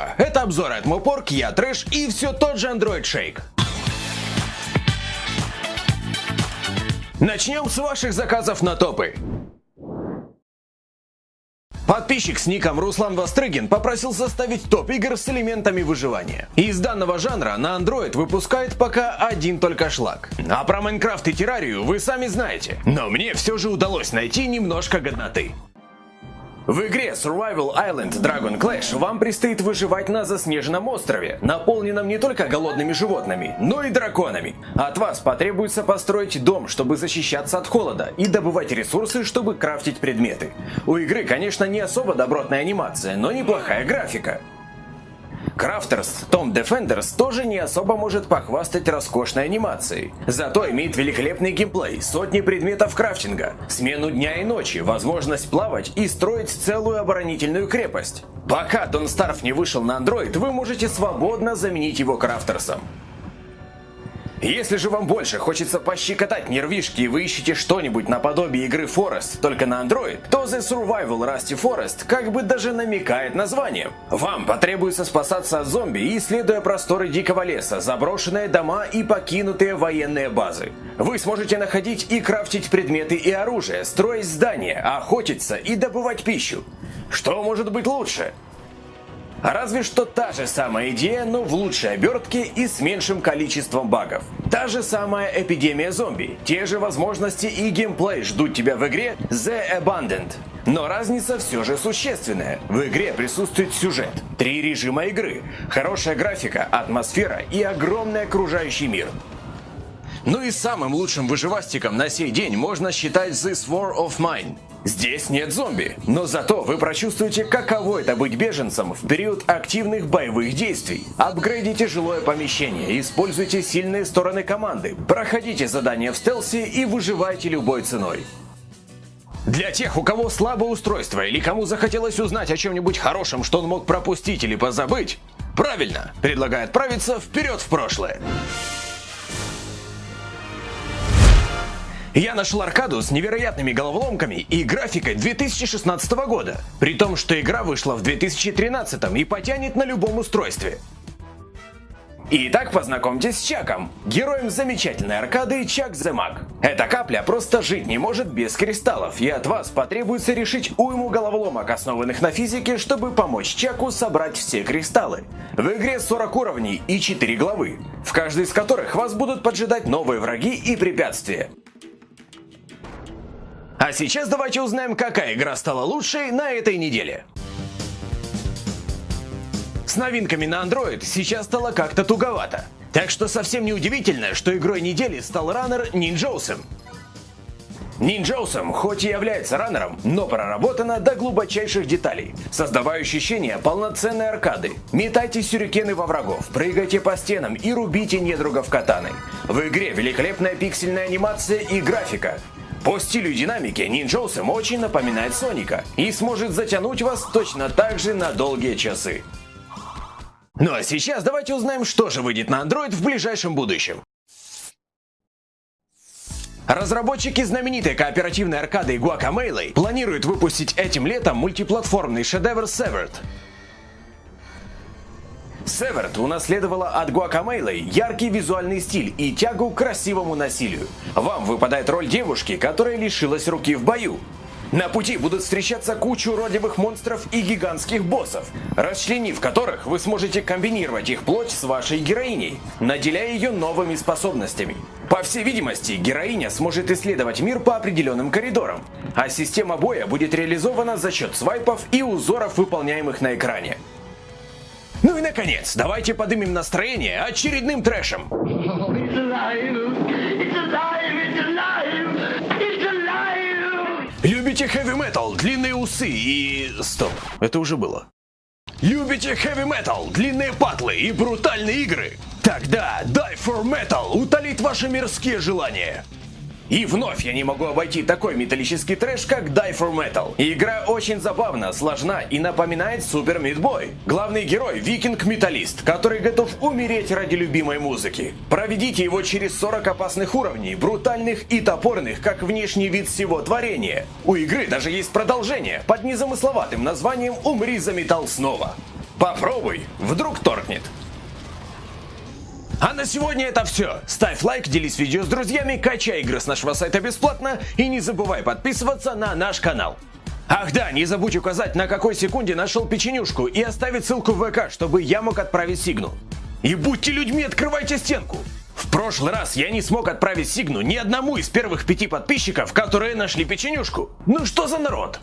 Здорово! Это обзор от Мопорк, я Трэш и все тот же Android Shake. Начнем с ваших заказов на топы. Подписчик с ником Руслан Вострыгин попросил составить топ игр с элементами выживания. Из данного жанра на Android выпускает пока один только шлак. А про Майнкрафт и Террарию вы сами знаете. Но мне все же удалось найти немножко годноты. В игре Survival Island Dragon Clash вам предстоит выживать на заснеженном острове, наполненном не только голодными животными, но и драконами. От вас потребуется построить дом, чтобы защищаться от холода, и добывать ресурсы, чтобы крафтить предметы. У игры, конечно, не особо добротная анимация, но неплохая графика. Крафтерс Tom Defenders тоже не особо может похвастать роскошной анимацией. Зато имеет великолепный геймплей, сотни предметов крафтинга, смену дня и ночи, возможность плавать и строить целую оборонительную крепость. Пока Don't Starve не вышел на Android, вы можете свободно заменить его крафтерсом. Если же вам больше хочется пощекотать нервишки и вы ищете что-нибудь наподобие игры Forest, только на Android, то The Survival Rusty Forest как бы даже намекает названием. Вам потребуется спасаться от зомби, исследуя просторы дикого леса, заброшенные дома и покинутые военные базы. Вы сможете находить и крафтить предметы и оружие, строить здания, охотиться и добывать пищу. Что может быть лучше? Разве что та же самая идея, но в лучшей обертке и с меньшим количеством багов. Та же самая эпидемия зомби, те же возможности и геймплей ждут тебя в игре The Abundant. Но разница все же существенная. В игре присутствует сюжет, три режима игры, хорошая графика, атмосфера и огромный окружающий мир. Ну и самым лучшим выживастиком на сей день можно считать This War of Mine. Здесь нет зомби, но зато вы прочувствуете, каково это быть беженцем в период активных боевых действий. Апгрейдите жилое помещение, используйте сильные стороны команды, проходите задания в стелсе и выживайте любой ценой. Для тех, у кого слабое устройство или кому захотелось узнать о чем-нибудь хорошем, что он мог пропустить или позабыть, правильно, предлагаю отправиться вперед в прошлое. Я нашел аркаду с невероятными головоломками и графикой 2016 года, при том, что игра вышла в 2013 и потянет на любом устройстве. Итак, познакомьтесь с Чаком, героем замечательной аркады Чак the. Эта капля просто жить не может без кристаллов, и от вас потребуется решить уйму головоломок, основанных на физике, чтобы помочь Чаку собрать все кристаллы. В игре 40 уровней и 4 главы, в каждой из которых вас будут поджидать новые враги и препятствия. А сейчас давайте узнаем, какая игра стала лучшей на этой неделе. С новинками на Android сейчас стало как-то туговато. Так что совсем не удивительно, что игрой недели стал раннер Ninjosum. Ninjosum хоть и является раннером, но проработана до глубочайших деталей, создавая ощущение полноценной аркады. Метайте сюрикены во врагов, прыгайте по стенам и рубите недругов катаной. В игре великолепная пиксельная анимация и графика, по стилю и динамике Ninjosum очень напоминает Соника и сможет затянуть вас точно так же на долгие часы. Ну а сейчас давайте узнаем, что же выйдет на Android в ближайшем будущем. Разработчики знаменитой кооперативной аркады Guacamelee планируют выпустить этим летом мультиплатформный шедевр Severed. Северт унаследовала от Гуакамейлы яркий визуальный стиль и тягу к красивому насилию. Вам выпадает роль девушки, которая лишилась руки в бою. На пути будут встречаться кучу уродливых монстров и гигантских боссов, расчленив которых вы сможете комбинировать их плоть с вашей героиней, наделяя ее новыми способностями. По всей видимости, героиня сможет исследовать мир по определенным коридорам, а система боя будет реализована за счет свайпов и узоров, выполняемых на экране. Ну и наконец, давайте подымем настроение очередным трэшем. Любите хэви метал, длинные усы и... Стоп, это уже было. Любите хэви метал, длинные патлы и брутальные игры? Тогда Die for Metal утолит ваши мирские желания. И вновь я не могу обойти такой металлический трэш, как Die for Metal. Игра очень забавна, сложна и напоминает Супер Мидбой. Главный герой – викинг-металлист, который готов умереть ради любимой музыки. Проведите его через 40 опасных уровней, брутальных и топорных, как внешний вид всего творения. У игры даже есть продолжение под незамысловатым названием «Умри за металл снова». По Попробуй, вдруг торкнет. А на сегодня это все. Ставь лайк, делись видео с друзьями, качай игры с нашего сайта бесплатно и не забывай подписываться на наш канал. Ах да, не забудь указать, на какой секунде нашел печенюшку и оставить ссылку в ВК, чтобы я мог отправить сигну. И будьте людьми, открывайте стенку. В прошлый раз я не смог отправить сигну ни одному из первых пяти подписчиков, которые нашли печенюшку. Ну что за народ?